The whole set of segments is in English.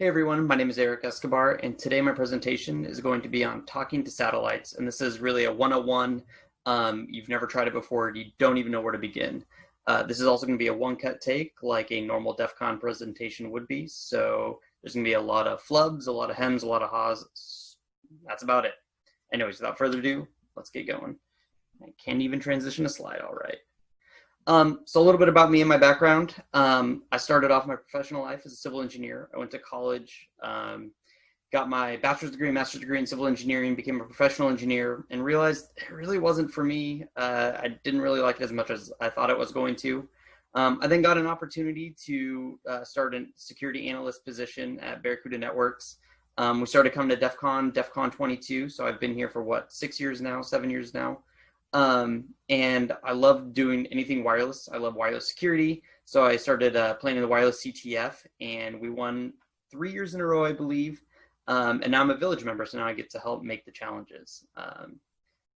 Hey everyone, my name is Eric Escobar, and today my presentation is going to be on talking to satellites. And this is really a 101. Um, you've never tried it before, you don't even know where to begin. Uh, this is also going to be a one-cut take, like a normal DEF CON presentation would be. So there's going to be a lot of flubs, a lot of hems, a lot of haws. That's about it. Anyways, without further ado, let's get going. I can't even transition a slide all right. Um, so a little bit about me and my background. Um, I started off my professional life as a civil engineer. I went to college, um, got my bachelor's degree, master's degree in civil engineering, became a professional engineer, and realized it really wasn't for me. Uh, I didn't really like it as much as I thought it was going to. Um, I then got an opportunity to uh, start a security analyst position at Barracuda Networks. Um, we started coming to DEF CON, DEF CON 22, so I've been here for what, six years now, seven years now. Um, and I love doing anything wireless. I love wireless security. So I started uh, playing in the wireless CTF and we won three years in a row, I believe. Um, and now I'm a village member, so now I get to help make the challenges. Um,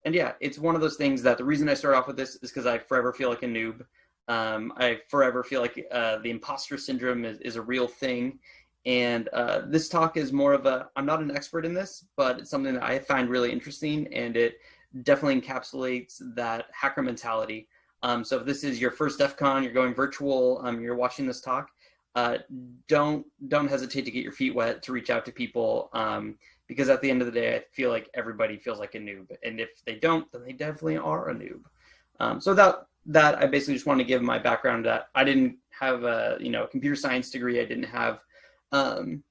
and yeah, it's one of those things that the reason I start off with this is because I forever feel like a noob. Um, I forever feel like uh, the imposter syndrome is, is a real thing. And uh, this talk is more of a, I'm not an expert in this, but it's something that I find really interesting and it definitely encapsulates that hacker mentality. Um, so if this is your first DEF CON, you're going virtual, um, you're watching this talk, uh, don't don't hesitate to get your feet wet to reach out to people um, because at the end of the day, I feel like everybody feels like a noob, and if they don't, then they definitely are a noob. Um, so without that, I basically just want to give my background that I didn't have a you know computer science degree, I didn't have um,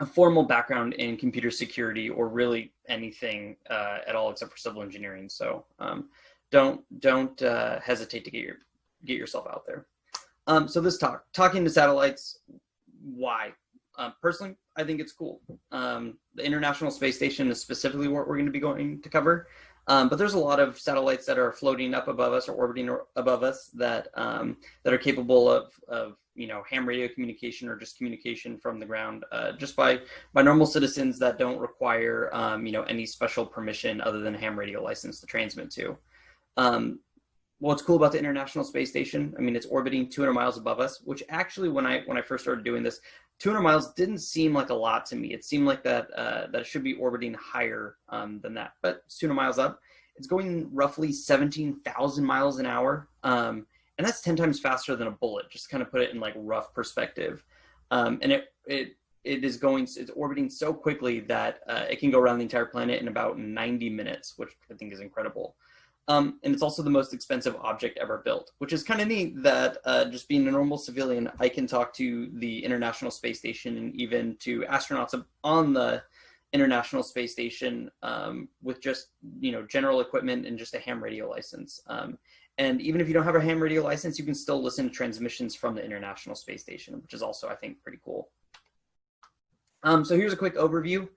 a formal background in computer security or really anything uh, at all except for civil engineering. So um, don't don't uh, hesitate to get your get yourself out there. Um, so this talk, talking to satellites, why? Um, personally, I think it's cool. Um, the International Space Station is specifically what we're going to be going to cover. Um, but there's a lot of satellites that are floating up above us or orbiting above us that um, that are capable of, of you know ham radio communication or just communication from the ground uh, just by by normal citizens that don't require um, you know any special permission other than a ham radio license to transmit to. Um, what's cool about the International Space Station? I mean, it's orbiting 200 miles above us, which actually, when I when I first started doing this, 200 miles didn't seem like a lot to me. It seemed like that uh, that it should be orbiting higher um, than that, but it's 200 miles up. It's going roughly 17,000 miles an hour, um, and that's 10 times faster than a bullet. Just kind of put it in like rough perspective, um, and it it it is going it's orbiting so quickly that uh, it can go around the entire planet in about 90 minutes, which I think is incredible. Um, and it's also the most expensive object ever built, which is kind of neat that uh, just being a normal civilian, I can talk to the International Space Station and even to astronauts on the International Space Station um, with just, you know, general equipment and just a ham radio license. Um, and even if you don't have a ham radio license, you can still listen to transmissions from the International Space Station, which is also, I think, pretty cool. Um, so here's a quick overview.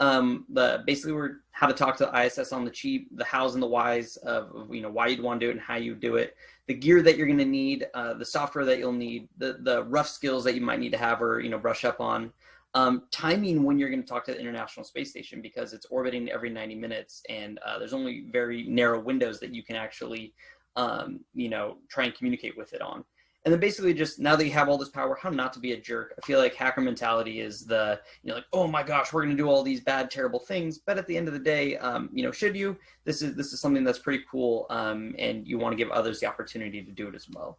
Um, the basically we're how to talk to the ISS on the cheap, the hows and the whys of, of you know why you'd want to do it and how you do it, the gear that you're going to need, uh, the software that you'll need, the the rough skills that you might need to have or you know brush up on, um, timing when you're going to talk to the International Space Station because it's orbiting every 90 minutes and uh, there's only very narrow windows that you can actually um, you know try and communicate with it on. And then basically just now that you have all this power how not to be a jerk. I feel like hacker mentality is the you know like oh my gosh we're going to do all these bad terrible things. But at the end of the day um, you know should you? This is this is something that's pretty cool um, and you want to give others the opportunity to do it as well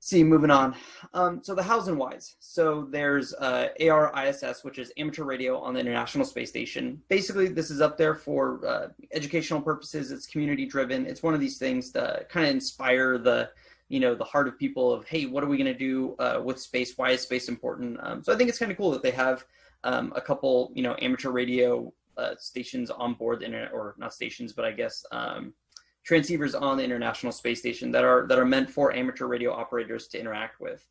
see moving on. Um, so the hows and whys so there's uh, ARISS which is amateur radio on the international space station. Basically this is up there for uh, educational purposes. It's community driven. It's one of these things to kind of inspire the you know the heart of people of hey what are we going to do uh, with space? Why is space important? Um, so i think it's kind of cool that they have um, a couple you know amateur radio uh, stations on board the internet or not stations but i guess um, transceivers on the international space station that are that are meant for amateur radio operators to interact with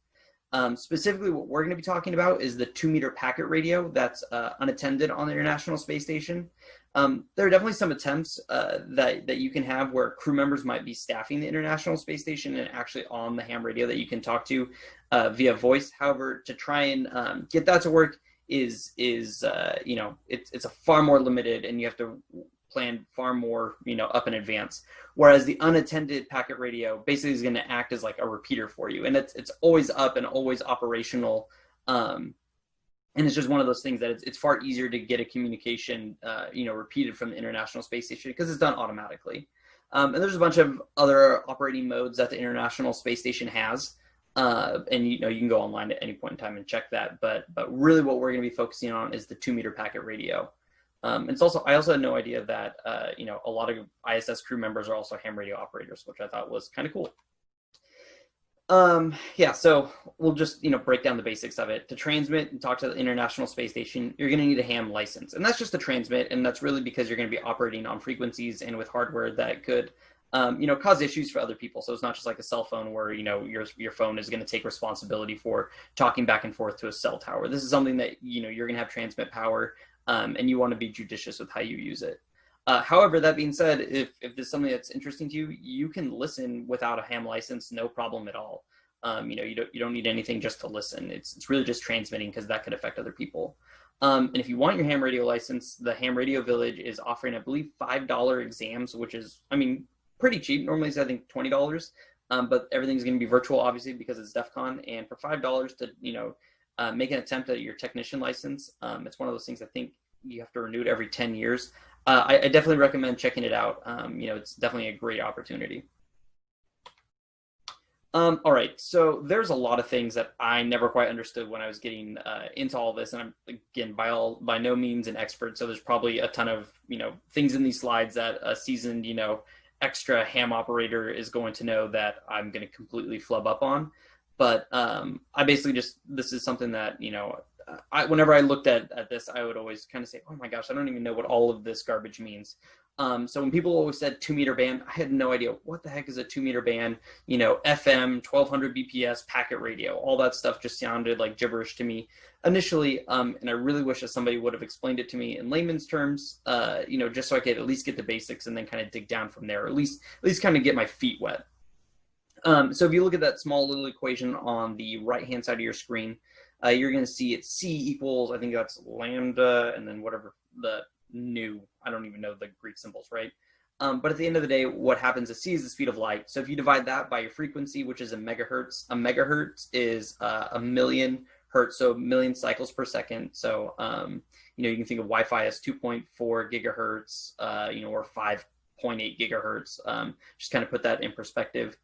um, specifically what we're going to be talking about is the two meter packet radio that's uh, unattended on the international space station um, there are definitely some attempts uh, that, that you can have where crew members might be staffing the International Space Station and actually on the ham radio that you can talk to uh, via voice. However, to try and um, get that to work is, is uh, you know, it's, it's a far more limited and you have to plan far more, you know, up in advance. Whereas the unattended packet radio basically is going to act as like a repeater for you. And it's, it's always up and always operational um, and it's just one of those things that it's, it's far easier to get a communication, uh, you know, repeated from the International Space Station because it's done automatically. Um, and there's a bunch of other operating modes that the International Space Station has. Uh, and you know you can go online at any point in time and check that. But but really, what we're going to be focusing on is the two meter packet radio. Um, it's also I also had no idea that uh, you know a lot of ISS crew members are also ham radio operators, which I thought was kind of cool. Um, yeah, so we'll just, you know, break down the basics of it. To transmit and talk to the International Space Station, you're going to need a ham license. And that's just to transmit, and that's really because you're going to be operating on frequencies and with hardware that could, um, you know, cause issues for other people. So it's not just like a cell phone where, you know, your, your phone is going to take responsibility for talking back and forth to a cell tower. This is something that, you know, you're going to have transmit power, um, and you want to be judicious with how you use it. Uh, however, that being said, if, if there's something that's interesting to you, you can listen without a ham license, no problem at all. Um, you know, you don't, you don't need anything just to listen. It's, it's really just transmitting because that could affect other people. Um, and if you want your ham radio license, the Ham Radio Village is offering, I believe, $5 exams, which is, I mean, pretty cheap. Normally it's, I think, $20. Um, but everything's going to be virtual, obviously, because it's DEF CON. And for $5 to, you know, uh, make an attempt at your technician license, um, it's one of those things I think you have to renew it every 10 years uh, I, I, definitely recommend checking it out. Um, you know, it's definitely a great opportunity. Um, all right, so there's a lot of things that I never quite understood when I was getting uh, into all this, and I'm again by all by no means an expert. So there's probably a ton of you know things in these slides that a seasoned you know extra ham operator is going to know that I'm going to completely flub up on. But um, I basically just this is something that you know I, whenever I looked at, at this, I would always kind of say, oh my gosh, I don't even know what all of this garbage means. Um, so when people always said two meter band, I had no idea what the heck is a two meter band, you know, FM, 1200 BPS, packet radio, all that stuff just sounded like gibberish to me initially. Um, and I really wish that somebody would have explained it to me in layman's terms, uh, you know, just so I could at least get the basics and then kind of dig down from there, at least, at least kind of get my feet wet. Um, so if you look at that small little equation on the right-hand side of your screen, uh, you're going to see it's C equals, I think that's lambda, and then whatever the new, I don't even know the Greek symbols, right? Um, but at the end of the day, what happens is C is the speed of light. So if you divide that by your frequency, which is a megahertz, a megahertz is uh, a million hertz, so million cycles per second. So, um, you know, you can think of Wi-Fi as 2.4 gigahertz, uh, you know, or 5.8 gigahertz. Um, just kind of put that in perspective.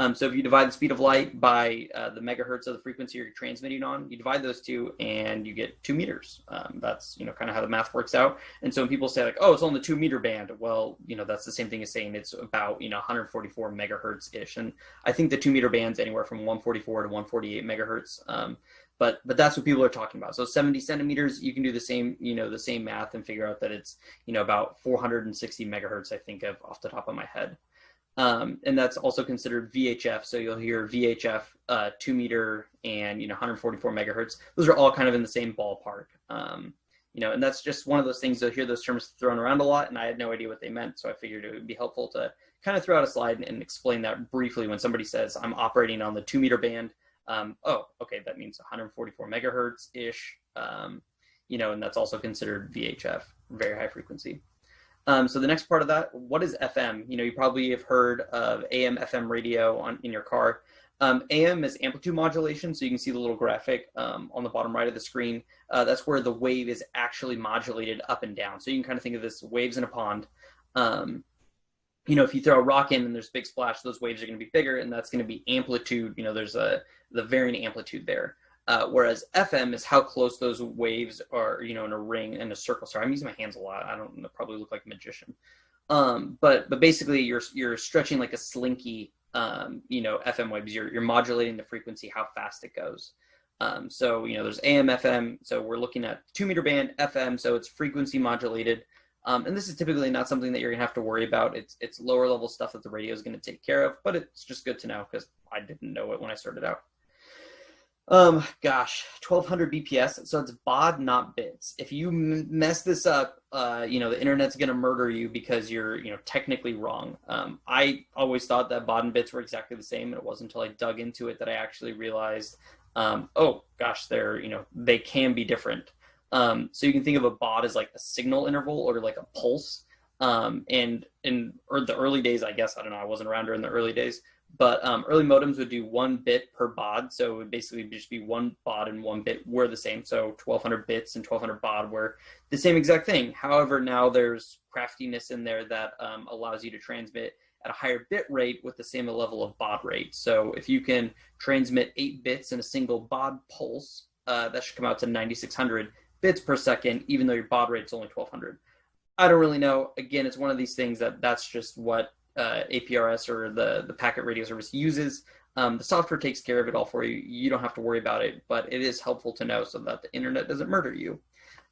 Um, so if you divide the speed of light by uh, the megahertz of the frequency you're transmitting on, you divide those two and you get two meters. Um, that's, you know, kind of how the math works out. And so when people say like, oh, it's on the two meter band, well, you know, that's the same thing as saying it's about, you know, 144 megahertz ish. And I think the two meter band's anywhere from 144 to 148 megahertz. Um, but, but that's what people are talking about. So 70 centimeters, you can do the same, you know, the same math and figure out that it's, you know, about 460 megahertz, I think of off the top of my head. Um, and that's also considered VHF. So you'll hear VHF, uh, two meter, and you know 144 megahertz. Those are all kind of in the same ballpark. Um, you know, and that's just one of those things. You'll hear those terms thrown around a lot, and I had no idea what they meant. So I figured it would be helpful to kind of throw out a slide and, and explain that briefly when somebody says I'm operating on the two meter band. Um, oh, okay, that means 144 megahertz ish. Um, you know, and that's also considered VHF, very high frequency. Um, so the next part of that, what is FM? You know, you probably have heard of AM, FM radio on in your car. Um, AM is amplitude modulation, so you can see the little graphic um, on the bottom right of the screen. Uh, that's where the wave is actually modulated up and down. So you can kind of think of this waves in a pond. Um, you know, if you throw a rock in and there's a big splash, those waves are going to be bigger, and that's going to be amplitude. You know, there's a the varying amplitude there. Uh, whereas FM is how close those waves are, you know, in a ring in a circle. Sorry, I'm using my hands a lot. I don't probably look like a magician. Um, but but basically, you're you're stretching like a slinky, um, you know, FM waves. You're you're modulating the frequency, how fast it goes. Um, so you know, there's AM, FM. So we're looking at two meter band FM. So it's frequency modulated. Um, and this is typically not something that you're gonna have to worry about. It's it's lower level stuff that the radio is gonna take care of, but it's just good to know because I didn't know it when I started out. Um, gosh, 1200 BPS. So it's baud, not bits. If you mess this up, uh, you know, the internet's going to murder you because you're, you know, technically wrong. Um, I always thought that baud and bits were exactly the same. And it wasn't until I dug into it that I actually realized, um, oh gosh, they're, you know, they can be different. Um, so you can think of a baud as like a signal interval or like a pulse. Um, and in or the early days, I guess, I don't know, I wasn't around during the early days, But um, early modems would do one bit per baud, so it would basically just be one baud and one bit were the same. So 1200 bits and 1200 baud were the same exact thing. However, now there's craftiness in there that um, allows you to transmit at a higher bit rate with the same level of baud rate. So if you can transmit eight bits in a single baud pulse, uh, that should come out to 9600 bits per second, even though your baud rate is only 1200. I don't really know. Again, it's one of these things that that's just what uh, APRS or the, the packet radio service uses. Um, the software takes care of it all for you. You don't have to worry about it, but it is helpful to know so that the internet doesn't murder you.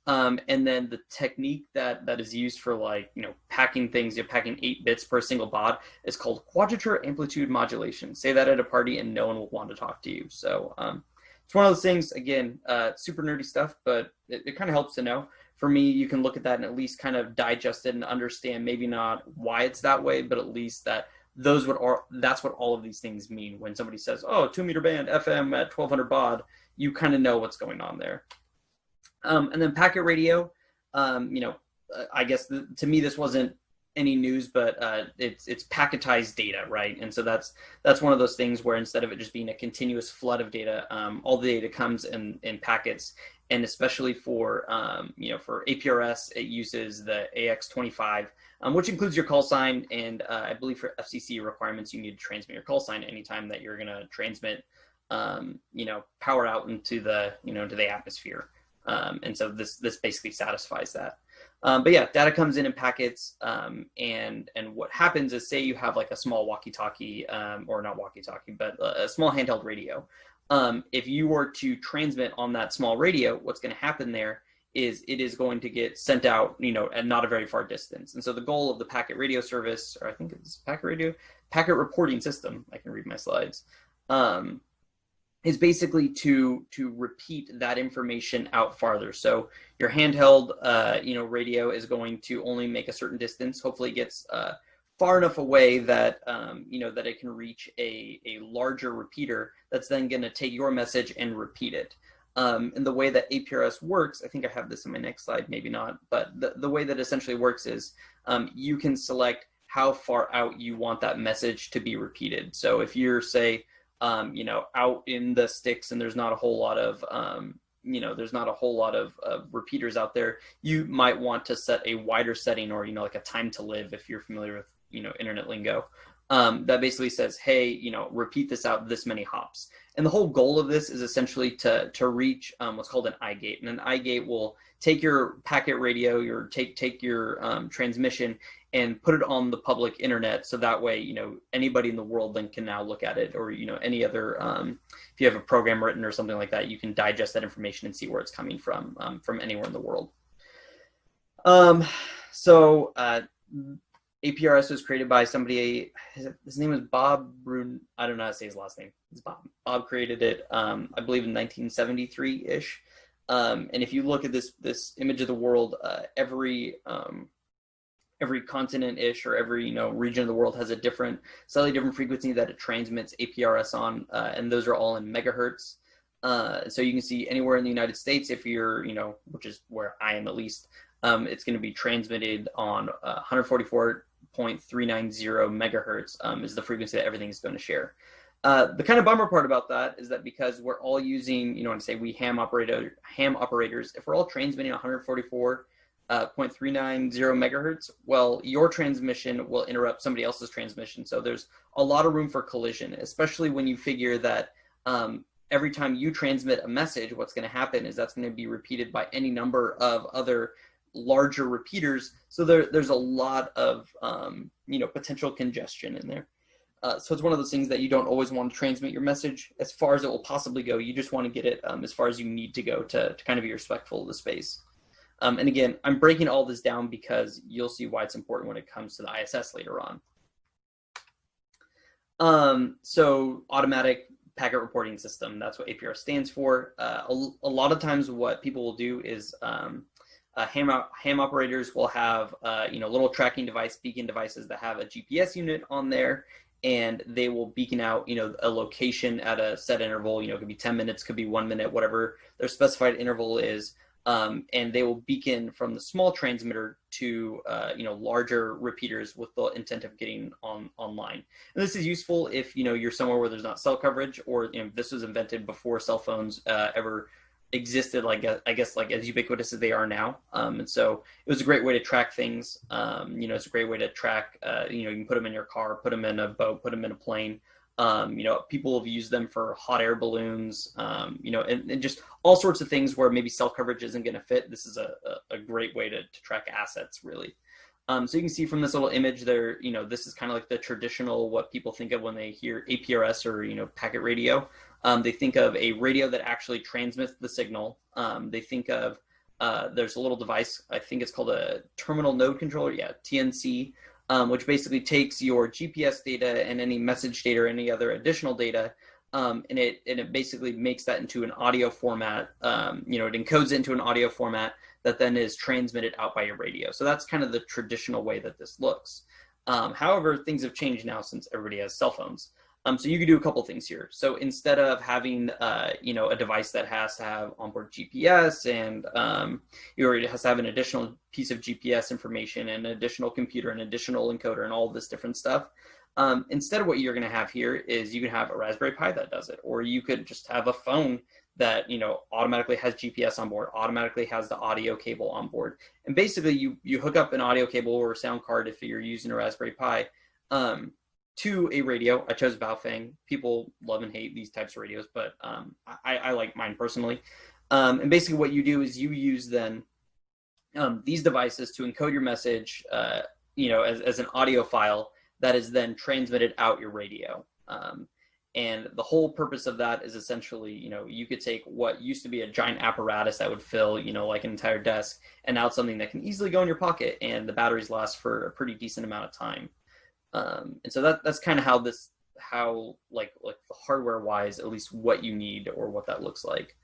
Um, and then the technique that that is used for like you know packing things, you're packing eight bits per single baud is called quadrature amplitude modulation. Say that at a party and no one will want to talk to you. So um, it's one of those things. Again, uh, super nerdy stuff, but it, it kind of helps to know for me, you can look at that and at least kind of digest it and understand maybe not why it's that way, but at least that those would are that's what all of these things mean when somebody says, "Oh, two meter band FM at 1200 baud," you kind of know what's going on there. Um, and then packet radio, um, you know, I guess the, to me this wasn't any news, but uh, it's it's packetized data, right? And so that's that's one of those things where instead of it just being a continuous flood of data, um, all the data comes in in packets, and especially for um, you know for APRS, it uses the AX25, um, which includes your call sign, and uh, I believe for FCC requirements, you need to transmit your call sign anytime that you're going to transmit, um, you know, power out into the you know into the atmosphere, um, and so this this basically satisfies that. Um, but yeah, data comes in in packets, um, and and what happens is, say you have like a small walkie-talkie, or not walkie-talkie, but a small handheld radio. Um, if you were to transmit on that small radio, what's going to happen there is it is going to get sent out, you know, at not a very far distance. And so the goal of the packet radio service, or I think it's packet radio, packet reporting system, I can read my slides, um, is basically to to repeat that information out farther. So your handheld, uh, you know, radio is going to only make a certain distance. Hopefully, it gets uh, far enough away that um, you know that it can reach a, a larger repeater that's then going to take your message and repeat it. Um, and the way that APRS works, I think I have this in my next slide, maybe not, but the, the way that essentially works is um, you can select how far out you want that message to be repeated. So if you're say, um, you know, out in the sticks and there's not a whole lot of, um, you know, there's not a whole lot of, of repeaters out there, you might want to set a wider setting or, you know, like a time to live if you're familiar with you know internet lingo um, that basically says hey you know repeat this out this many hops. And the whole goal of this is essentially to to reach um, what's called an i-gate and an i-gate will take your packet radio your take take your um, transmission and put it on the public internet so that way you know anybody in the world then can now look at it or you know any other um, if you have a program written or something like that you can digest that information and see where it's coming from um, from anywhere in the world. Um, so uh, APRS was created by somebody. His name was Bob Brun. I don't know how to say his last name. It's Bob. Bob created it, um, I believe, in 1973 ish. Um, and if you look at this this image of the world, uh, every um, every continent ish or every you know region of the world has a different, slightly different frequency that it transmits APRS on, uh, and those are all in megahertz. Uh, so you can see anywhere in the United States, if you're you know, which is where I am at least, um, it's going to be transmitted on uh, 144 0.390 megahertz um, is the frequency that everything is going to share. Uh, the kind of bummer part about that is that because we're all using, you know, say we ham operator ham operators, if we're all transmitting 144.390 uh, megahertz, well, your transmission will interrupt somebody else's transmission. So there's a lot of room for collision, especially when you figure that um, every time you transmit a message, what's going to happen is that's going to be repeated by any number of other larger repeaters. So there, there's a lot of um, you know potential congestion in there. Uh, so it's one of those things that you don't always want to transmit your message as far as it will possibly go. You just want to get it um, as far as you need to go to, to kind of be respectful of the space. Um, and again, I'm breaking all this down because you'll see why it's important when it comes to the ISS later on. Um, so automatic packet reporting system, that's what APR stands for. Uh, a, a, lot of times what people will do is um, uh, ham, ham operators will have uh, you know little tracking device beacon devices that have a GPS unit on there and they will beacon out you know a location at a set interval you know it could be 10 minutes could be one minute whatever their specified interval is um, and they will beacon from the small transmitter to uh, you know larger repeaters with the intent of getting on online. And this is useful if you know you're somewhere where there's not cell coverage, or you know this was invented before cell phones uh, ever existed like uh, I guess like as ubiquitous as they are now. Um, and so it was a great way to track things. Um, you know, it's a great way to track. Uh, you know, you can put them in your car, put them in a boat, put them in a plane. Um, you know, people have used them for hot air balloons, um, you know, and, and, just all sorts of things where maybe cell coverage isn't going to fit. This is a, a, a, great way to, to track assets, really. Um, so you can see from this little image there, you know, this is kind of like the traditional what people think of when they hear APRS or, you know, packet radio. Um, they think of a radio that actually transmits the signal. Um, they think of, uh, there's a little device, I think it's called a terminal node controller, yeah, TNC, um, which basically takes your GPS data and any message data or any other additional data, um, and it and it basically makes that into an audio format. Um, you know, it encodes it into an audio format that then is transmitted out by your radio. So that's kind of the traditional way that this looks. Um, however, things have changed now since everybody has cell phones. Um, so you can do a couple things here. So instead of having, uh, you know, a device that has to have onboard GPS and um, you already has to have an additional piece of GPS information and an additional computer and additional encoder and all this different stuff. Um, instead of what you're going to have here is you can have a Raspberry Pi that does it, or you could just have a phone that you know automatically has GPS on board, automatically has the audio cable on board, and basically you you hook up an audio cable or a sound card if you're using a Raspberry Pi. Um, to a radio. I chose Baofeng. People love and hate these types of radios, but um, I, I, like mine personally. Um, and basically, what you do is you use then um, these devices to encode your message, uh, you know, as, as an audio file that is then transmitted out your radio. Um, and the whole purpose of that is essentially, you know, you could take what used to be a giant apparatus that would fill, you know, like an entire desk, and now it's something that can easily go in your pocket, and the batteries last for a pretty decent amount of time. Um, and so that that's kind of how this how like like hardware wise at least what you need or what that looks like.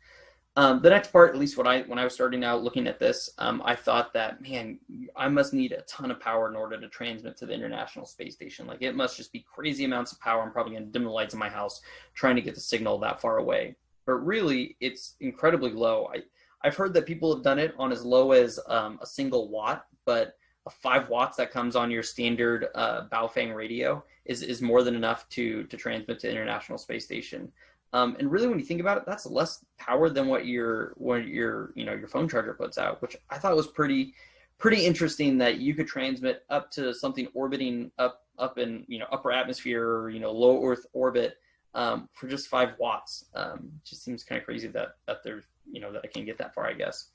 Um, the next part, at least when I when I was starting out looking at this, um, I thought that man, I must need a ton of power in order to transmit to the International Space Station. Like it must just be crazy amounts of power. I'm probably going to dim the lights in my house trying to get the signal that far away. But really, it's incredibly low. I I've heard that people have done it on as low as um, a single watt, but five watts that comes on your standard uh, Baofeng radio is, is more than enough to, to transmit to International Space Station. Um, and really, when you think about it, that's less power than what your what your you know your phone charger puts out, which I thought was pretty pretty interesting that you could transmit up to something orbiting up up in you know upper atmosphere or you know low Earth orbit um, for just five watts. Um, just seems kind of crazy that that there's you know that I can get that far, I guess.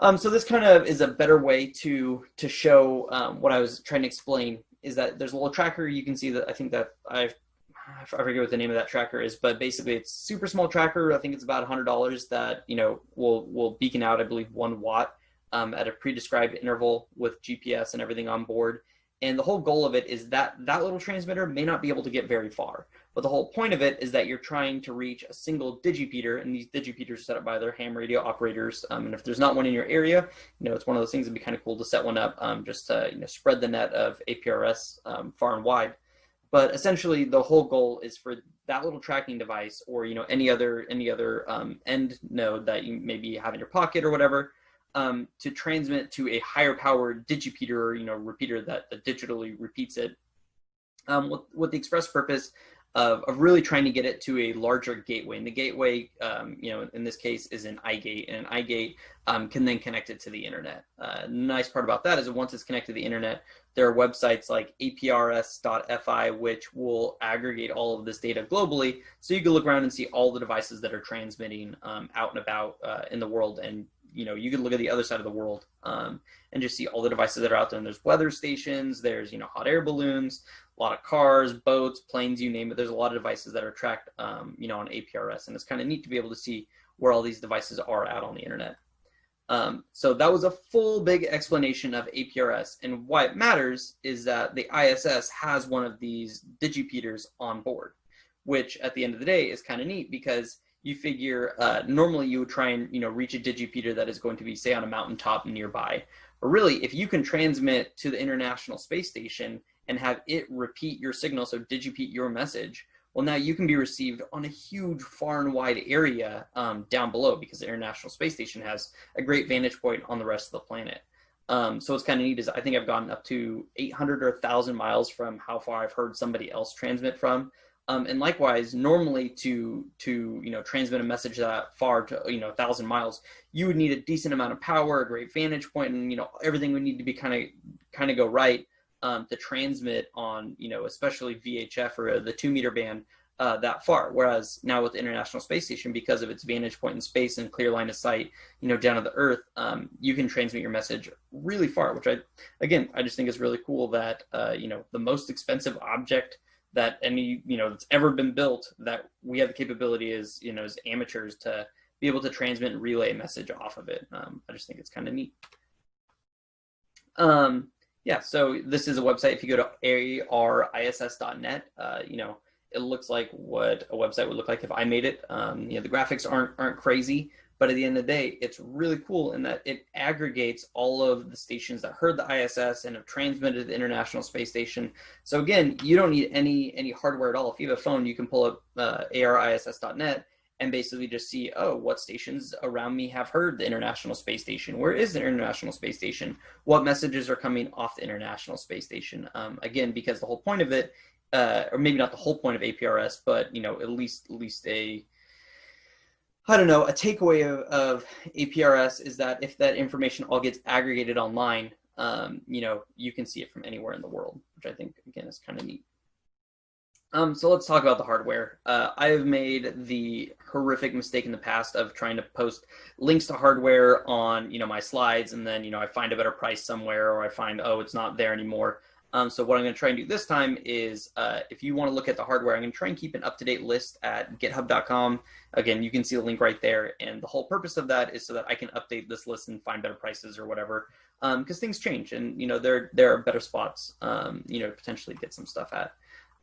Um, so this kind of is a better way to to show um, what I was trying to explain is that there's a little tracker. You can see that I think that I've I forget what the name of that tracker is, but basically it's super small tracker. I think it's about hundred dollars that you know will will beacon out I believe one watt um, at a pre-described interval with GPS and everything on board. And the whole goal of it is that that little transmitter may not be able to get very far. But the whole point of it is that you're trying to reach a single digipeater, and these digipeaters are set up by their ham radio operators. Um, and if there's not one in your area, you know, it's one of those things that'd be kind of cool to set one up um, just to, you know, spread the net of APRS um, far and wide. But essentially, the whole goal is for that little tracking device, or you know, any other any other um, end node that you maybe have in your pocket or whatever, um, to transmit to a higher powered digipeater or you know repeater that, that digitally repeats it um, with, with the express purpose of, of really trying to get it to a larger gateway. And the gateway, um, you know, in this case is an iGate, and an iGate um, can then connect it to the internet. Uh, nice part about that is that once it's connected to the internet, there are websites like aprs.fi which will aggregate all of this data globally, so you can look around and see all the devices that are transmitting um, out and about uh, in the world and you know you can look at the other side of the world um, and just see all the devices that are out there and there's weather stations there's you know hot air balloons a lot of cars boats planes you name it. There's a lot of devices that are tracked um, you know on aprs and it's kind of neat to be able to see where all these devices are out on the internet. Um, so that was a full big explanation of aprs and why it matters is that the iss has one of these digipeaters on board which at the end of the day is kind of neat because you figure uh, normally you would try and you know reach a digipeater that is going to be say on a mountaintop nearby. But really if you can transmit to the international space station and have it repeat your signal so digipeat your message Well, now you can be received on a huge, far and wide area um, down below because the International Space Station has a great vantage point on the rest of the planet. Um, so what's kind of neat is I think I've gotten up to 800 or 1,000 miles from how far I've heard somebody else transmit from. Um, and likewise, normally to to you know transmit a message that far to you know a thousand miles, you would need a decent amount of power, a great vantage point, and you know everything would need to be kind of kind of go right um, to transmit on you know especially VHF or the two meter band uh, that far. Whereas now with the International Space Station, because of its vantage point in space and clear line of sight, you know, down to the Earth, um, you can transmit your message really far. Which I, again, I just think is really cool that uh, you know the most expensive object that any you know that's ever been built that we have the capability as you know as amateurs to be able to transmit and relay a message off of it. Um, I just think it's kind of neat. Um, yeah, so this is a website. If you go to ariss.net, uh, you know it looks like what a website would look like if I made it. Um, you know the graphics aren't aren't crazy, but at the end of the day, it's really cool in that it aggregates all of the stations that heard the ISS and have transmitted the International Space Station. So again, you don't need any any hardware at all. If you have a phone, you can pull up uh, ariss.net and basically just see, oh, what stations around me have heard the International Space Station? Where is the International Space Station? What messages are coming off the International Space Station? Um, again, because the whole point of it, uh, or maybe not the whole point of APRS, but you know, at least at least a I don't know, a takeaway of, of APRS is that if that information all gets aggregated online, um, you know, you can see it from anywhere in the world, which I think, again, is kind of neat. Um, so let's talk about the hardware. Uh, I have made the horrific mistake in the past of trying to post links to hardware on, you know, my slides, and then, you know, I find a better price somewhere, or I find, oh, it's not there anymore. Um, so what I'm going to try and do this time is, uh, if you want to look at the hardware, I'm going to try and keep an up-to-date list at github.com. Again, you can see the link right there. And the whole purpose of that is so that I can update this list and find better prices or whatever, because um, things change, and you know there there are better spots, um, you know, potentially get some stuff at.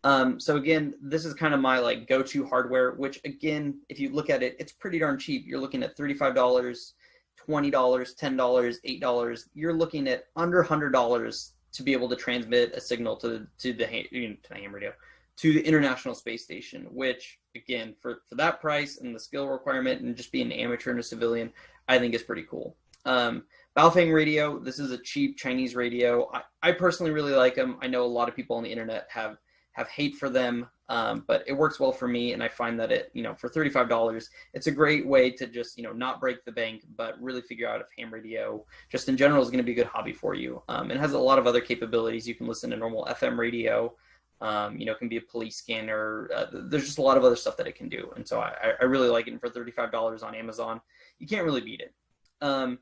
Um, so again, this is kind of my like go-to hardware, which again, if you look at it, it's pretty darn cheap. You're looking at $35, $20, $10, $8. You're looking at under $100 to be able to transmit a signal to the to the, to the ham radio to the International Space Station, which again for for that price and the skill requirement and just being an amateur and a civilian, I think is pretty cool. Um, Baofeng radio, this is a cheap Chinese radio. I, I personally really like them. I know a lot of people on the internet have have hate for them, um, but it works well for me, and I find that it, you know, for thirty-five dollars, it's a great way to just, you know, not break the bank, but really figure out if ham radio, just in general, is going to be a good hobby for you. Um, it has a lot of other capabilities. You can listen to normal FM radio. Um, you know, it can be a police scanner. Uh, there's just a lot of other stuff that it can do, and so I, I really like it. And for thirty-five dollars on Amazon, you can't really beat it. Um,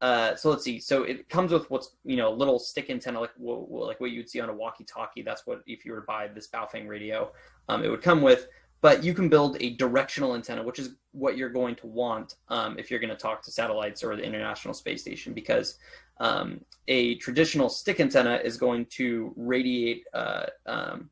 uh, so let's see. So it comes with what's you know a little stick antenna like like what you'd see on a walkie-talkie. That's what if you were to buy this Baofeng radio, um, it would come with. But you can build a directional antenna, which is what you're going to want um, if you're going to talk to satellites or the International Space Station, because um, a traditional stick antenna is going to radiate uh, um,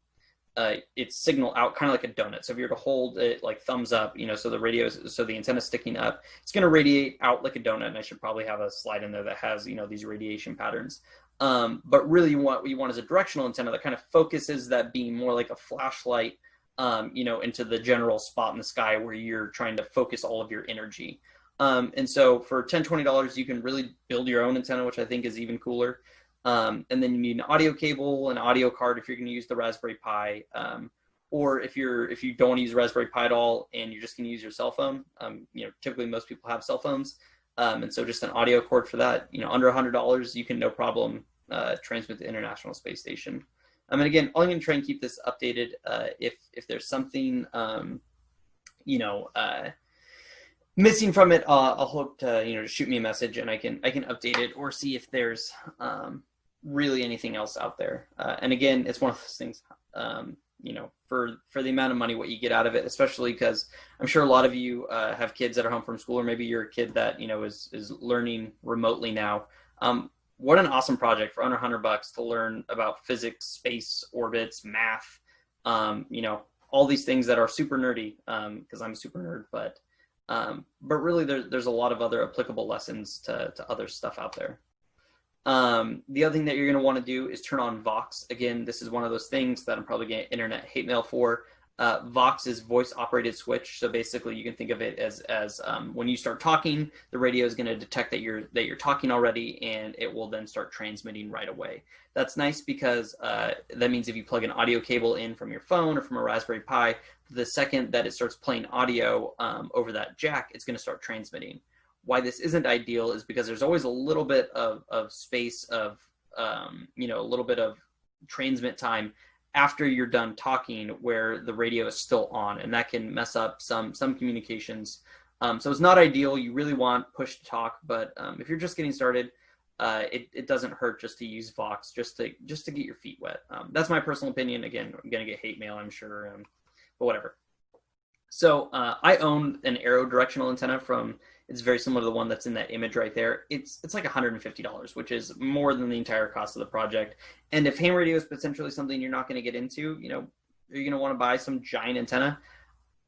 uh, its signal out kind of like a donut. So if you were to hold it like thumbs up, you know, so the radio, is, so the antenna sticking up, it's going to radiate out like a donut. And I should probably have a slide in there that has, you know, these radiation patterns. Um, but really what you want is a directional antenna that kind of focuses that beam more like a flashlight, um, you know, into the general spot in the sky where you're trying to focus all of your energy. Um, and so for $10, $20, you can really build your own antenna, which I think is even cooler. Um, and then you need an audio cable, an audio card if you're going to use the Raspberry Pi, um, or if you're if you don't use Raspberry Pi at all and you're just going to use your cell phone. Um, you know, typically most people have cell phones, um, and so just an audio cord for that. You know, under hundred dollars, you can no problem uh, transmit the International Space Station. Um, and again, I'm going to try and keep this updated. Uh, if if there's something, um, you know. Uh, missing from it, uh, I'll hope to you know shoot me a message and I can I can update it or see if there's um, really anything else out there. Uh, and again, it's one of those things, um, you know, for for the amount of money, what you get out of it, especially because I'm sure a lot of you uh, have kids that are home from school, or maybe you're a kid that you know is is learning remotely now. Um, what an awesome project for under 100 bucks to learn about physics, space, orbits, math, um, you know, all these things that are super nerdy because um, I'm a super nerd, but um, but really there, there's a lot of other applicable lessons to, to other stuff out there. Um, the other thing that you're going to want to do is turn on Vox. Again, this is one of those things that I'm probably getting internet hate mail for. Uh, Vox is voice operated switch. So basically you can think of it as, as um, when you start talking, the radio is going to detect that you're, that you're talking already and it will then start transmitting right away. That's nice because uh, that means if you plug an audio cable in from your phone or from a Raspberry Pi, the second that it starts playing audio um, over that jack, it's going to start transmitting. Why this isn't ideal is because there's always a little bit of, of space of, um, you know, a little bit of transmit time after you're done talking where the radio is still on and that can mess up some some communications. Um, so it's not ideal. You really want push to talk but um, if you're just getting started uh, it, it doesn't hurt just to use Vox just to just to get your feet wet. Um, that's my personal opinion. Again I'm gonna get hate mail I'm sure um, but whatever. So uh, I own an arrow directional antenna from it's very similar to the one that's in that image right there. It's it's like $150, which is more than the entire cost of the project. And if ham radio is potentially something you're not going to get into, you know, are you going to want to buy some giant antenna?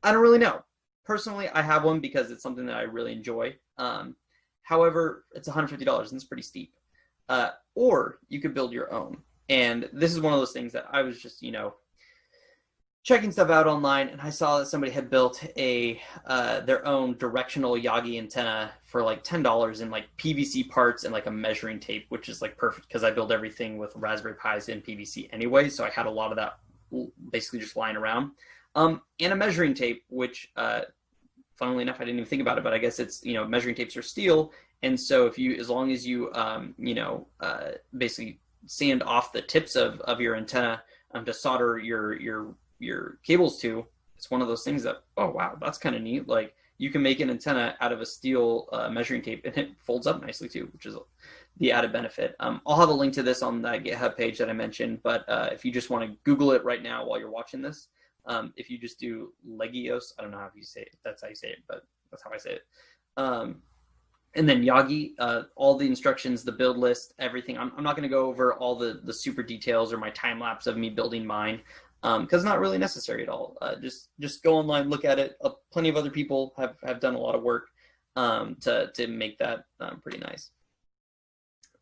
I don't really know. Personally, I have one because it's something that I really enjoy. Um, however, it's $150 and it's pretty steep. Uh, or you could build your own. And this is one of those things that I was just, you know, checking stuff out online and I saw that somebody had built a uh, their own directional Yagi antenna for like ten dollars in like PVC parts and like a measuring tape, which is like perfect because I build everything with Raspberry Pis in PVC anyway, so I had a lot of that basically just lying around. Um, and a measuring tape, which uh, funnily enough I didn't even think about it, but I guess it's you know measuring tapes are steel, and so if you as long as you um, you know uh, basically sand off the tips of, of your antenna um, to solder your your your cables to, it's one of those things that, oh, wow, that's kind of neat. Like you can make an antenna out of a steel uh, measuring tape and it folds up nicely too, which is the added benefit. Um, I'll have a link to this on that GitHub page that I mentioned, but uh, if you just want to Google it right now while you're watching this, um, if you just do Leggio's, I don't know how you say it, that's how you say it, but that's how I say it. Um, and then Yagi, uh, all the instructions, the build list, everything. I'm, I'm not going to go over all the, the super details or my time lapse of me building mine because um, not really necessary at all. Uh, just just go online, look at it. Uh, plenty of other people have, have done a lot of work um, to to make that um, pretty nice.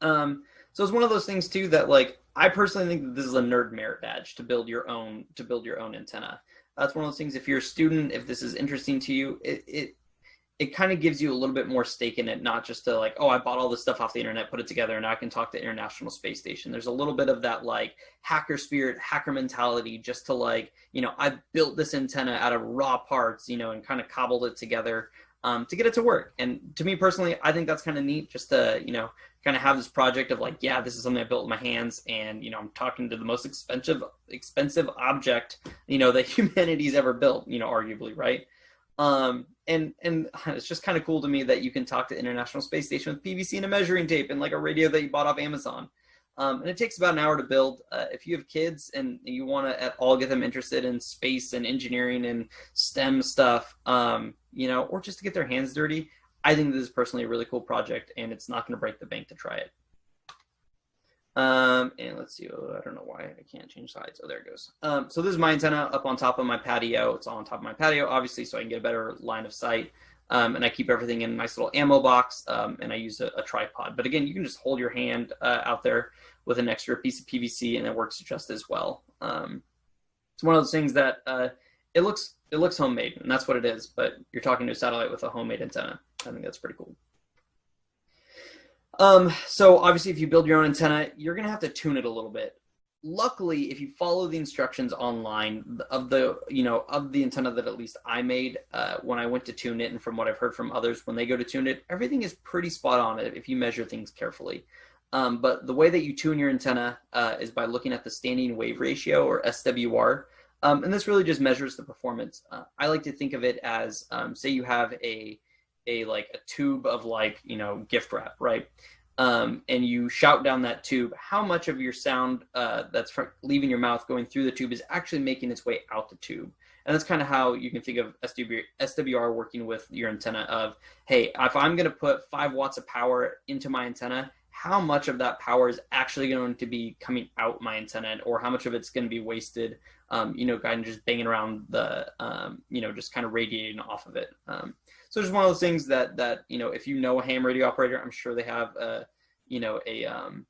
Um, so it's one of those things too that like I personally think that this is a nerd merit badge to build your own to build your own antenna. That's one of those things. If you're a student, if this is interesting to you, it, it it kind of gives you a little bit more stake in it, not just to like, oh, I bought all this stuff off the internet, put it together, and I can talk to International Space Station. There's a little bit of that like hacker spirit, hacker mentality, just to like, you know, I built this antenna out of raw parts, you know, and kind of cobbled it together um, to get it to work. And to me personally, I think that's kind of neat, just to you know, kind of have this project of like, yeah, this is something I built with my hands, and you know, I'm talking to the most expensive expensive object, you know, that humanity's ever built, you know, arguably, right? Um, and and it's just kind of cool to me that you can talk to International Space Station with PVC and a measuring tape and like a radio that you bought off Amazon. Um, and it takes about an hour to build. Uh, if you have kids and you want to at all get them interested in space and engineering and STEM stuff, um, you know, or just to get their hands dirty, I think this is personally a really cool project, and it's not going to break the bank to try it. Um, and let's see, oh, I don't know why I can't change sides. Oh, there it goes. Um, so this is my antenna up on top of my patio. It's all on top of my patio, obviously, so I can get a better line of sight. Um, and I keep everything in a nice little ammo box, um, and I use a, a, tripod. But again, you can just hold your hand uh, out there with an extra piece of PVC, and it works just as well. Um, it's one of those things that uh, it looks it looks homemade, and that's what it is. But you're talking to a satellite with a homemade antenna. I think that's pretty cool. Um, so obviously if you build your own antenna, you're going to have to tune it a little bit. Luckily, if you follow the instructions online of the, you know, of the antenna that at least I made uh, when I went to tune it and from what I've heard from others when they go to tune it, everything is pretty spot on if you measure things carefully. Um, but the way that you tune your antenna uh, is by looking at the standing wave ratio or SWR. Um, and this really just measures the performance. Uh, I like to think of it as, um, say you have a, a like a tube of like you know gift wrap right? Um, and you shout down that tube how much of your sound uh, that's leaving your mouth going through the tube is actually making its way out the tube? And that's kind of how you can think of SWR, SWR working with your antenna of hey if i'm going to put five watts of power into my antenna how much of that power is actually going to be coming out my antenna? Or how much of it's going to be wasted um, you know kind of just banging around the um, you know just kind of radiating off of it? Um, so it's just one of those things that that you know, if you know a ham radio operator, I'm sure they have a you know a um,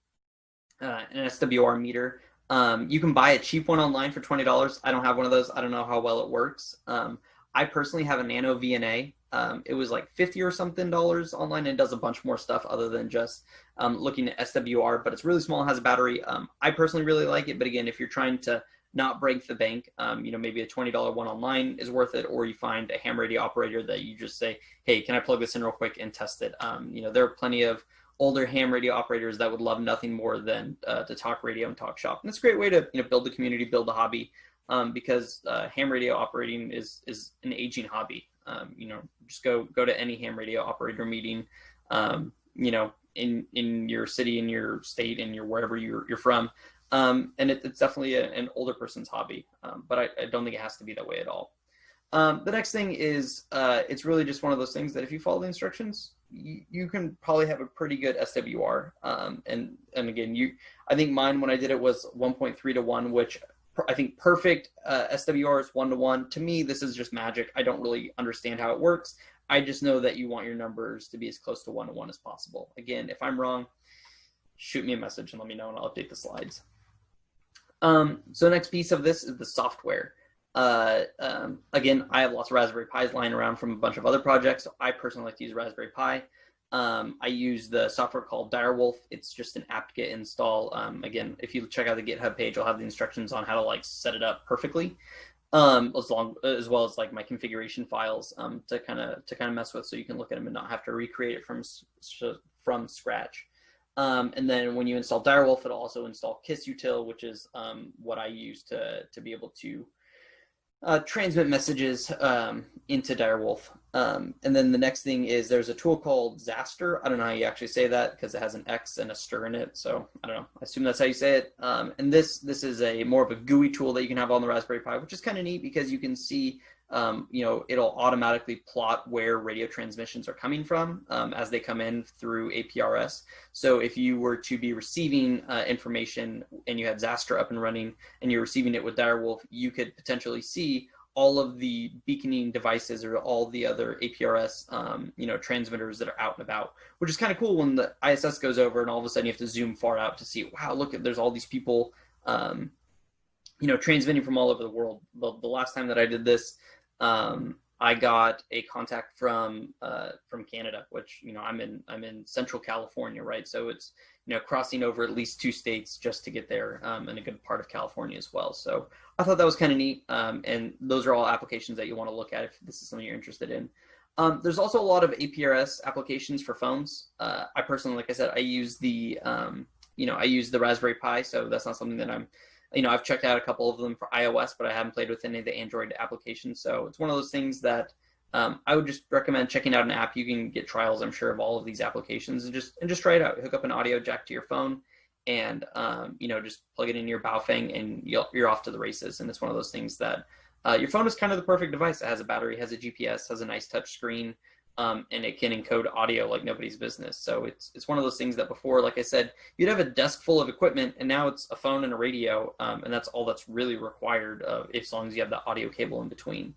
uh, an SWR meter. Um, you can buy a cheap one online for twenty dollars. I don't have one of those. I don't know how well it works. Um, I personally have a Nano VNA. Um, it was like fifty or something dollars online, and does a bunch more stuff other than just um, looking at SWR. But it's really small, and has a battery. Um, I personally really like it. But again, if you're trying to not break the bank, um, you know, maybe a twenty dollar one online is worth it, or you find a ham radio operator that you just say, "Hey, can I plug this in real quick and test it?" you know, there are plenty of older ham radio operators that would love nothing more than uh, to talk radio and talk shop. And it's a great way to you know build the community, build a hobby, um, because uh, ham radio operating is is an aging hobby. Um, you know, just go go to any ham radio operator meeting, um, you know, in in your city, in your state, in your wherever you're you're from. Um, and it, it's definitely a, an older person's hobby, um, but I, I, don't think it has to be that way at all. Um, the next thing is uh, it's really just one of those things that if you follow the instructions, you, you can probably have a pretty good SWR. Um, and and again, you I think mine when I did it was 1.3 to one, which I think perfect uh, SWR is one to one. To me, this is just magic. I don't really understand how it works. I just know that you want your numbers to be as close to one to one as possible. Again, if I'm wrong, shoot me a message and let me know, and I'll update the slides. Um, so the next piece of this is the software. Uh, um, again, I have lots of Raspberry Pis lying around from a bunch of other projects. So I personally like to use Raspberry Pi. Um, I use the software called Direwolf. It's just an apt-get install. Um, again, if you check out the GitHub page, I'll have the instructions on how to like set it up perfectly, um, as long as well as like my configuration files um, to kind of to kind of mess with, so you can look at them and not have to recreate it from from scratch. Um, and then when you install Direwolf, it'll also install KissUtil, which is um, what I use to to be able to uh, transmit messages um, into Direwolf. Um, and then the next thing is there's a tool called Xastir. I don't know how you actually say that because it has an X and a stir in it. So I don't know. I assume that's how you say it. Um, and this this is a more of a GUI tool that you can have on the Raspberry Pi, which is kind of neat because you can see um, you know, it'll automatically plot where radio transmissions are coming from um, as they come in through APRS. So if you were to be receiving uh, information and you had Xastir up and running and you're receiving it with Direwolf, you could potentially see all of the beaconing devices or all the other APRS, um, you know, transmitters that are out and about, which is kind of cool when the ISS goes over and all of a sudden you have to zoom far out to see, wow, look there's all these people, um, you know, transmitting from all over the world. The, the last time that I did this, um, I got a contact from uh, from Canada, which you know I'm in I'm in Central California, right? So it's you know crossing over at least two states just to get there, um, and a good part of California as well. So I thought that was kind of neat, um, and those are all applications that you want to look at if this is something you're interested in. Um, there's also a lot of APRS applications for phones. Uh, I personally, like I said, I use the um, you know I use the Raspberry Pi, so that's not something that I'm you know, I've checked out a couple of them for iOS, but I haven't played with any of the Android applications. So it's one of those things that um, I would just recommend checking out an app. You can get trials, I'm sure, of all of these applications and just and just try it out. Hook up an audio jack to your phone, and um, you know, just plug it in your Baofeng, and you're off to the races. And it's one of those things that uh, your phone is kind of the perfect device. It has a battery, has a GPS, has a nice touch screen um, and it can encode audio like nobody's business. So it's it's one of those things that before, like I said, you'd have a desk full of equipment, and now it's a phone and a radio, um, and that's all that's really required, uh, as long as you have the audio cable in between.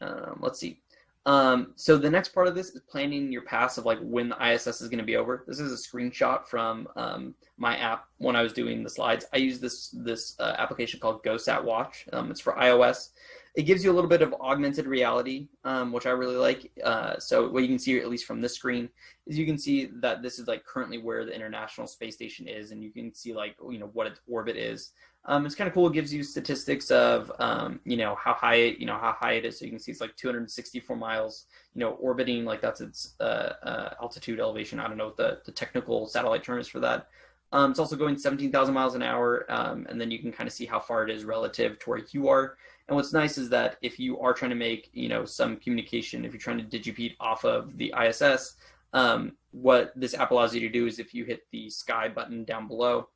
Um, let's see. Um, so the next part of this is planning your pass of like when the ISS is going to be over. This is a screenshot from um, my app when I was doing the slides. I use this this uh, application called GoSat Watch. Um, it's for iOS it gives you a little bit of augmented reality, um, which I really like. Uh, so what you can see, at least from this screen, is you can see that this is like currently where the International Space Station is, and you can see like you know what its orbit is. Um, it's kind of cool. It gives you statistics of um, you know how high it, you know how high it is. So you can see it's like 264 miles. You know, orbiting like that's its uh, uh, altitude elevation. I don't know what the the technical satellite term is for that. Um, it's also going 17,000 miles an hour, um, and then you can kind of see how far it is relative to where you are. And what's nice is that if you are trying to make, you know, some communication, if you're trying to digipeat off of the ISS, um, what this app allows you to do is if you hit the sky button down below,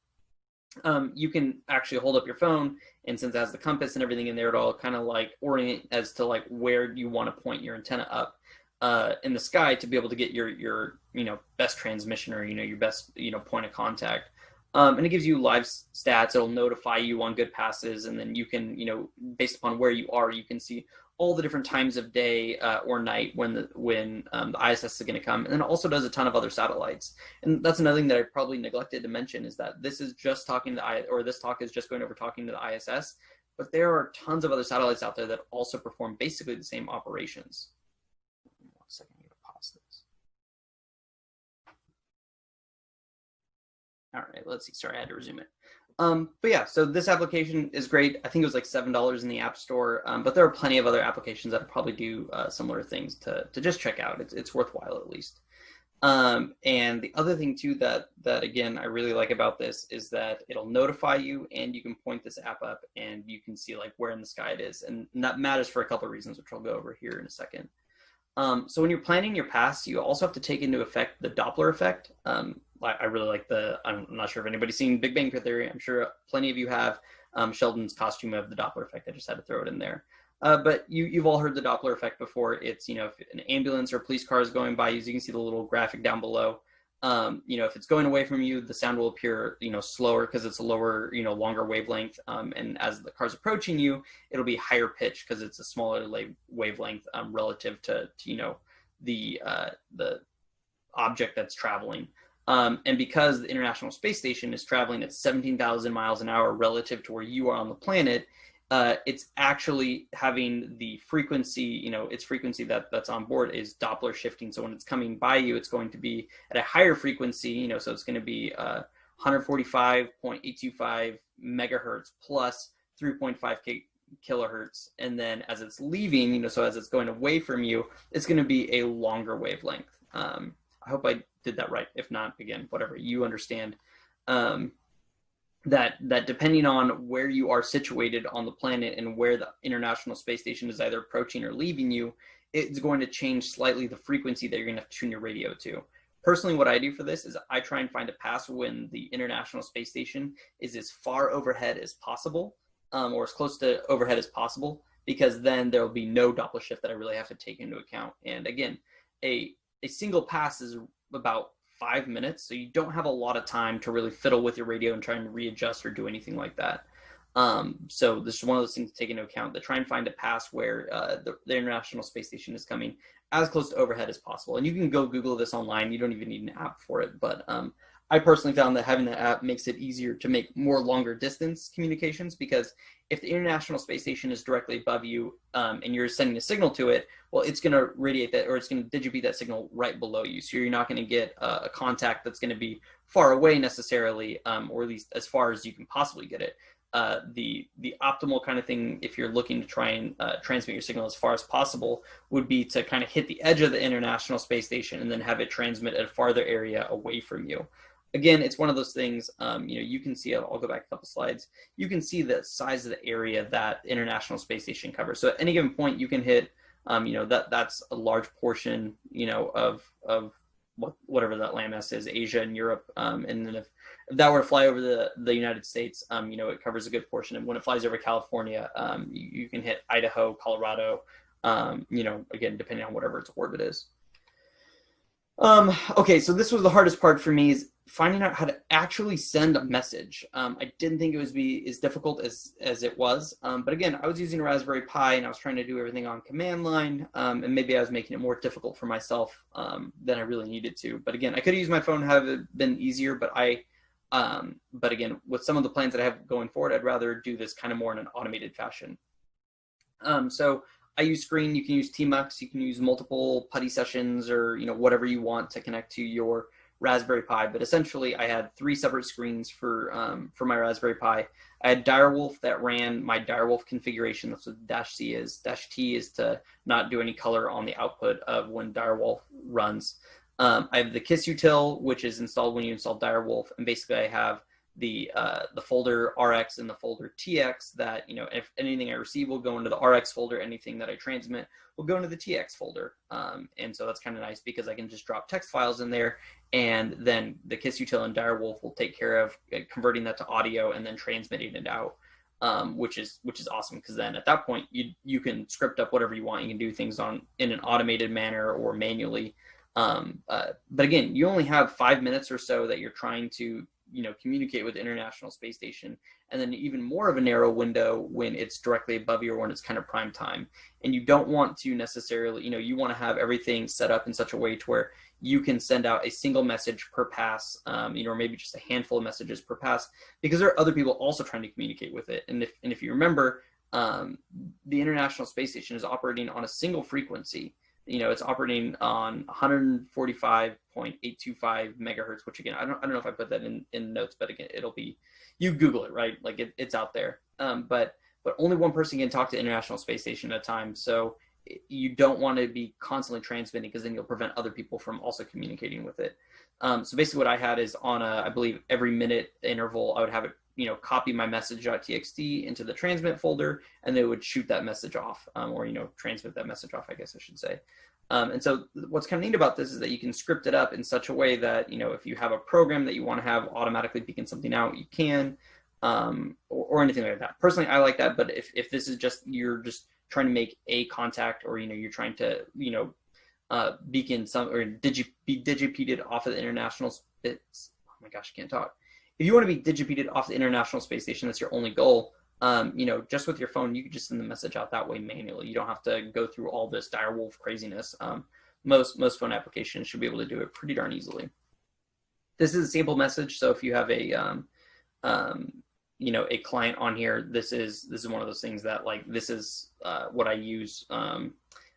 um, you can actually hold up your phone and since it has the compass and everything in there, it'll kind of like orient as to like where you want to point your antenna up uh, in the sky to be able to get your, your, you know, best transmission or, you know, your best, you know, point of contact. Um, and it gives you live stats. It'll notify you on good passes, and then you can, you know, based upon where you are, you can see all the different times of day uh, or night when the when um, the ISS is going to come, and then it also does a ton of other satellites. And that's another thing that I probably neglected to mention is that this is just talking to the I or this talk is just going over talking to the ISS, but there are tons of other satellites out there that also perform basically the same operations. One second, I need to pause this. All right, let's see. Sorry, I had to resume it. Um, but yeah, so this application is great. I think it was like seven dollars in the App Store, um, but there are plenty of other applications that probably do uh, similar things to to just check out. It's it's worthwhile at least. Um, and the other thing too that that again I really like about this is that it'll notify you, and you can point this app up, and you can see like where in the sky it is, and that matters for a couple of reasons, which I'll go over here in a second. Um, so when you're planning your pass, you also have to take into effect the Doppler effect. I really like the, I'm not sure if anybody's seen Big Bang Theory. I'm sure plenty of you have um, Sheldon's costume of the Doppler effect. I just had to throw it in there. Uh, but you, you've all heard the Doppler effect before. It's, you know, if an ambulance or police car is going by, you, you can see the little graphic down below. Um, you know, if it's going away from you, the sound will appear, you know, slower because it's a lower, you know, longer wavelength. Um, and as the car's approaching you, it'll be higher pitch because it's a smaller wavelength um, relative to, to, you know, the uh, the object that's traveling. Um, and because the International Space Station is traveling at 17,000 miles an hour relative to where you are on the planet, uh, it's actually having the frequency, you know, its frequency that that's on board is Doppler shifting. So when it's coming by you, it's going to be at a higher frequency, you know, so it's going to be uh, 145.825 megahertz plus 3.5 k kilohertz. And then as it's leaving, you know, so as it's going away from you, it's going to be a longer wavelength. Um, I hope I did that right. If not, again, whatever you understand. Um, that that depending on where you are situated on the planet and where the International Space Station is either approaching or leaving you, it's going to change slightly the frequency that you're going to, to tune your radio to. Personally, what I do for this is I try and find a pass when the International Space Station is as far overhead as possible, um, or as close to overhead as possible, because then there will be no Doppler shift that I really have to take into account. And again, a a single pass is about five minutes, so you don't have a lot of time to really fiddle with your radio and try and readjust or do anything like that. Um, so this is one of those things to take into account. To try and find a pass where uh, the, the, International Space Station is coming as close to overhead as possible. And you can go Google this online. You don't even need an app for it. But um, I personally found that having the app makes it easier to make more longer distance communications because if the International Space Station is directly above you um, and you're sending a signal to it, well, it's going to radiate that or it's going to digipeat that signal right below you. So you're not going to get uh, a contact that's going to be far away necessarily, um, or at least as far as you can possibly get it. Uh, the the optimal kind of thing, if you're looking to try and uh, transmit your signal as far as possible, would be to kind of hit the edge of the International Space Station and then have it transmit at a farther area away from you again, it's one of those things, um, you know, you can see, I'll go back a couple slides, you can see the size of the area that International Space Station covers. So at any given point, you can hit, um, you know, that that's a large portion, you know, of, of what, whatever that landmass is, Asia and Europe. Um, and then if, if that were to fly over the, the United States, um, you know, it covers a good portion. And when it flies over California, um, you, you, can hit Idaho, Colorado, um, you know, again, depending on whatever its orbit is. Um, okay, so this was the hardest part for me is finding out how to actually send a message. Um, I didn't think it was be as difficult as, as it was. Um, but again, I was using Raspberry Pi and I was trying to do everything on command line. Um, and maybe I was making it more difficult for myself um, than I really needed to. But again, I could have used my phone, have it been easier, but I, um, but again, with some of the plans that I have going forward, I'd rather do this kind of more in an automated fashion. Um, so I use Screen, you can use tmux, you can use multiple PuTTY sessions or, you know, whatever you want to connect to your Raspberry Pi, but essentially I had three separate screens for um, for my Raspberry Pi. I had Direwolf that ran my Direwolf configuration. That's what dash C is. Dash T is to not do any color on the output of when Direwolf runs. Um, I have the KISSUTIL, which is installed when you install Direwolf, and basically I have the uh, the folder RX and the folder TX that, you know, if anything I receive will go into the RX folder, anything that I transmit will go into the TX folder. Um, and so that's kind of nice because I can just drop text files in there and then the KISSUTIL and Direwolf will take care of uh, converting that to audio and then transmitting it out. Um, which is which is awesome because then at that point you you can script up whatever you want. You can do things on in an automated manner or manually. Um, uh, but again, you only have five minutes or so that you're trying to you know, communicate with the International Space Station, and then even more of a narrow window when it's directly above you or when it's kind of prime time. And you don't want to necessarily, you know, you want to have everything set up in such a way to where you can send out a single message per pass, um, you know, or maybe just a handful of messages per pass, because there are other people also trying to communicate with it. And if and if you remember, um, the International Space Station is operating on a single frequency you know, it's operating on 145.825 megahertz, which again, I don't, I don't know if I put that in, in notes, but again, it'll be, you Google it, right? Like it, it's out there. Um, but, but only one person can talk to International Space Station at a time. So you don't want to be constantly transmitting because then you'll prevent other people from also communicating with it. Um, so basically what I had is on a, I believe every minute interval, I would have it you know, copy my message.txt into the transmit folder, and they would shoot that message off, um, or, you know, transmit that message off, I guess I should say. Um, and so what's kind of neat about this is that you can script it up in such a way that, you know, if you have a program that you want to have automatically beacon something out, you can, um, or, or, anything like that. Personally, I like that, but if, if this is just, you're just trying to make a contact or, you know, you're trying to, you know, uh, beacon some, or digi be digipeated off of the international, it's, oh my gosh, I can't talk if you want to be digipeated off the International Space Station, that's your only goal. Um, you know, just with your phone, you can just send the message out that way manually. You don't have to go through all this direwolf craziness. Um, most most phone applications should be able to do it pretty darn easily. This is a sample message, so if you have a um, um, you know a client on here, this is this is one of those things that like this is uh, what I use. Um,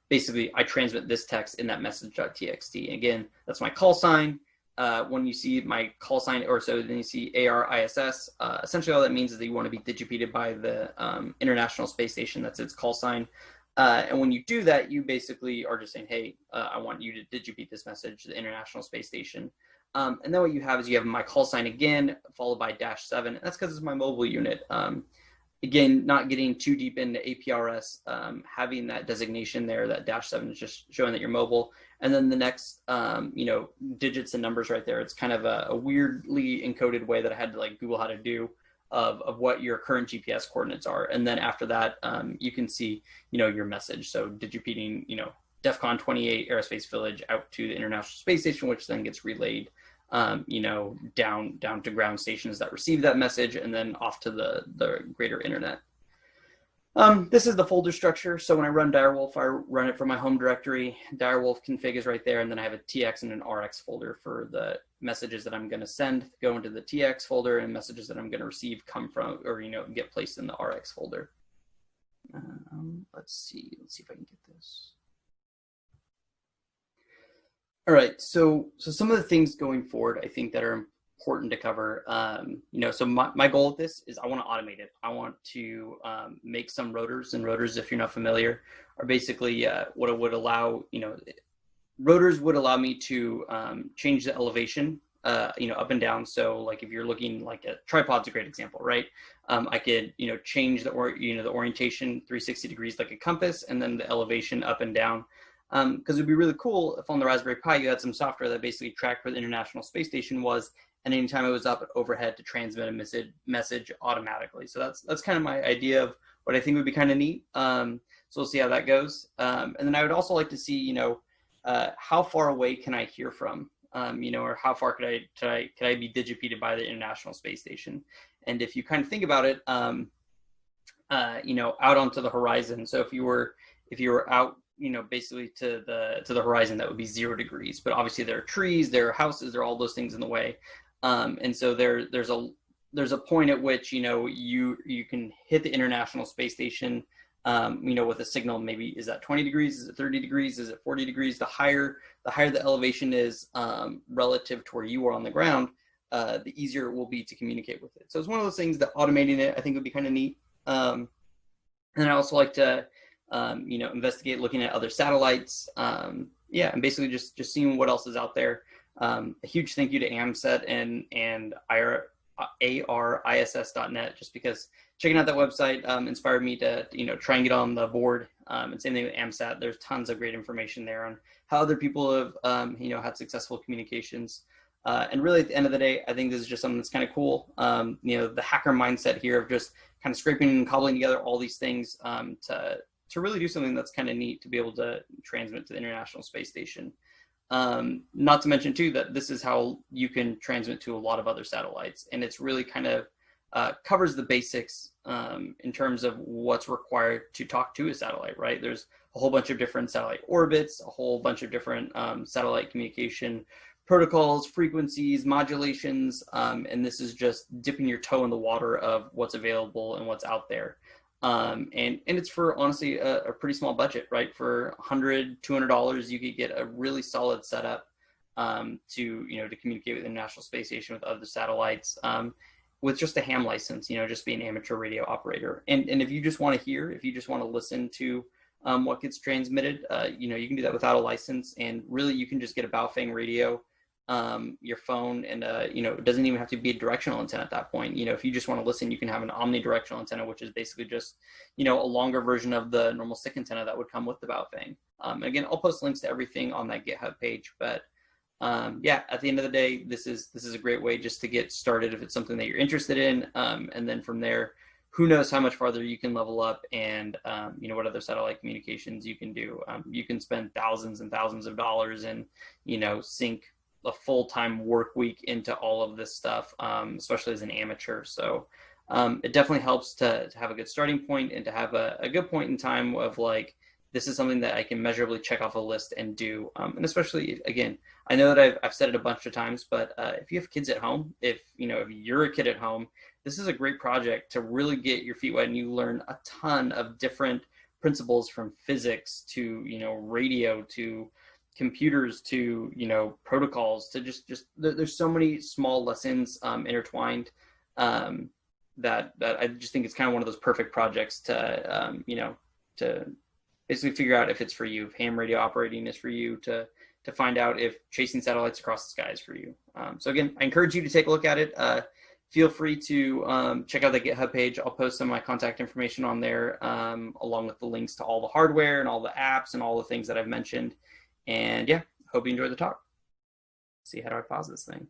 basically, I transmit this text in that message.txt. Again, that's my call sign uh, when you see my call sign, or so then you see ARISS, uh, essentially all that means is that you want to be digipeated by the um, International Space Station. That's its call sign. Uh, and when you do that, you basically are just saying, hey, uh, I want you to digipeat this message to the International Space Station. Um, and then what you have is you have my call sign again, followed by dash seven. And that's because it's my mobile unit. Um, again, not getting too deep into APRS, um, having that designation there, that dash seven is just showing that you're mobile. And then the next, um, you know, digits and numbers right there. It's kind of a, a, weirdly encoded way that I had to like Google how to do of, of what your current GPS coordinates are. And then after that, um, you can see, you know, your message. So digipeating, you know, DEFCON 28 Aerospace Village out to the International Space Station, which then gets relayed um, you know, down down to ground stations that receive that message, and then off to the the greater internet. Um, this is the folder structure. So when I run Direwolf, I run it from my home directory. Direwolf config is right there, and then I have a TX and an RX folder for the messages that I'm going to send go into the TX folder, and messages that I'm going to receive come from or you know get placed in the RX folder. Um, let's see. Let's see if I can get this. All right, so so some of the things going forward, I think that are important to cover. Um, you know, so my, my goal with this is I want to automate it. I want to um, make some rotors, and rotors, if you're not familiar, are basically uh, what it would allow. You know, rotors would allow me to um, change the elevation. Uh, you know, up and down. So, like if you're looking like a tripod's a great example, right? Um, I could you know change the or you know the orientation 360 degrees like a compass, and then the elevation up and down because um, it would be really cool if on the Raspberry Pi you had some software that basically tracked where the International Space Station was, and anytime it was up overhead to transmit a message message automatically. So that's that's kind of my idea of what I think would be kind of neat. Um, so we'll see how that goes. Um, and then I would also like to see, you know, uh, how far away can I hear from, um, you know, or how far could I, could I could I be digipeated by the International Space Station? And if you kind of think about it, um, uh, you know, out onto the horizon. So if you were if you were out you know basically to the to the horizon that would be zero degrees. But obviously there are trees there are houses there are all those things in the way. Um, and so there there's a there's a point at which you know you you can hit the international space station um, you know with a signal maybe is that 20 degrees? Is it 30 degrees? Is it 40 degrees? The higher the higher the elevation is um, relative to where you are on the ground uh, the easier it will be to communicate with it. So it's one of those things that automating it i think would be kind of neat. Um, and i also like to um, you know, investigate looking at other satellites. Um, yeah, and basically just just seeing what else is out there. Um, a huge thank you to AMSAT and and ARISS.net just because checking out that website um, inspired me to you know try and get on the board. Um, and same thing with AMSAT. There's tons of great information there on how other people have um, you know had successful communications. Uh, and really, at the end of the day, I think this is just something that's kind of cool. Um, you know, the hacker mindset here of just kind of scraping and cobbling together all these things um, to to really do something that's kind of neat to be able to transmit to the International Space Station. Um, not to mention too that this is how you can transmit to a lot of other satellites, and it's really kind of uh, covers the basics um, in terms of what's required to talk to a satellite. Right? There's a whole bunch of different satellite orbits, a whole bunch of different um, satellite communication protocols, frequencies, modulations, um, and this is just dipping your toe in the water of what's available and what's out there. Um, and, and it's for honestly a, a, pretty small budget, right? For 100 $200, you could get a really solid setup um, to, you know, to communicate with the International Space Station with other satellites um, with just a ham license, you know, just be an amateur radio operator. And, and if you just want to hear, if you just want to listen to um, what gets transmitted, uh, you know, you can do that without a license. And really, you can just get a Baofeng radio um, your phone and uh, you know it doesn't even have to be a directional antenna at that point. You know if you just want to listen you can have an omnidirectional antenna which is basically just you know a longer version of the normal stick antenna that would come with the Baofeng um, again I'll post links to everything on that github page but um, yeah at the end of the day this is this is a great way just to get started if it's something that you're interested in. Um, and then from there who knows how much farther you can level up and um, you know what other satellite communications you can do. Um, you can spend thousands and thousands of dollars and you know sync a full-time work week into all of this stuff, um, especially as an amateur. So um, it definitely helps to, to, have a good starting point and to have a, a, good point in time of like, this is something that I can measurably check off a list and do. Um, and especially, again, I know that I've, I've said it a bunch of times, but uh, if you have kids at home, if, you know, if you're a kid at home, this is a great project to really get your feet wet and you learn a ton of different principles from physics to, you know, radio to, computers to you know protocols to just just there's so many small lessons um, intertwined um, that that I just think it's kind of one of those perfect projects to um, you know to basically figure out if it's for you if ham radio operating is for you to to find out if chasing satellites across the sky is for you um, so again I encourage you to take a look at it uh, feel free to um, check out the GitHub page. I'll post some of my contact information on there, um, along with the links to all the hardware and all the apps and all the things that I've mentioned. And yeah, hope you enjoyed the talk. see how do I pause this thing?